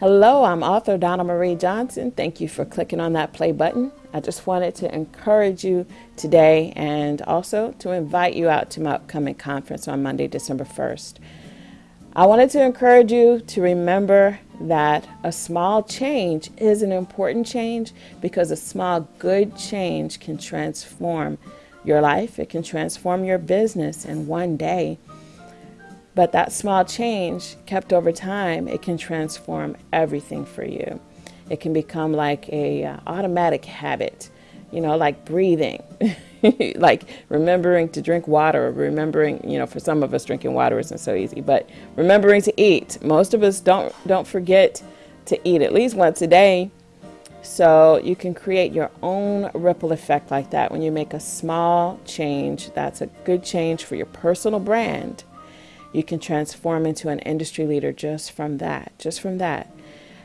Hello, I'm author Donna Marie Johnson. Thank you for clicking on that play button. I just wanted to encourage you today and also to invite you out to my upcoming conference on Monday, December 1st. I wanted to encourage you to remember that a small change is an important change because a small good change can transform your life, it can transform your business in one day. But that small change kept over time, it can transform everything for you. It can become like a uh, automatic habit, you know, like breathing. like remembering to drink water, remembering, you know, for some of us drinking water isn't so easy, but remembering to eat. Most of us don't don't forget to eat at least once a day. So you can create your own ripple effect like that when you make a small change. That's a good change for your personal brand. You can transform into an industry leader just from that, just from that.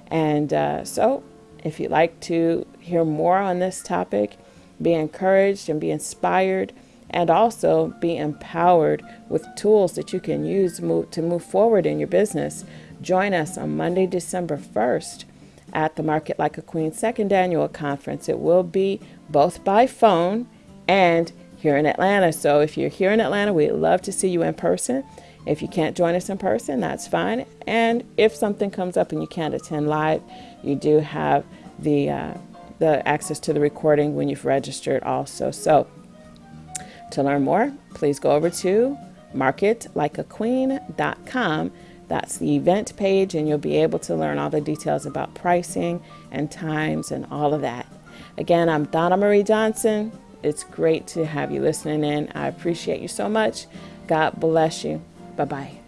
And uh, so if you'd like to hear more on this topic, be encouraged and be inspired and also be empowered with tools that you can use move, to move forward in your business. Join us on Monday, December 1st at the Market Like a Queen second annual conference. It will be both by phone and here in Atlanta. So if you're here in Atlanta, we'd love to see you in person. If you can't join us in person, that's fine. And if something comes up and you can't attend live, you do have the uh, the access to the recording when you've registered also. So to learn more, please go over to marketlikeaqueen.com. That's the event page, and you'll be able to learn all the details about pricing and times and all of that. Again, I'm Donna Marie Johnson. It's great to have you listening in. I appreciate you so much. God bless you. Bye bye.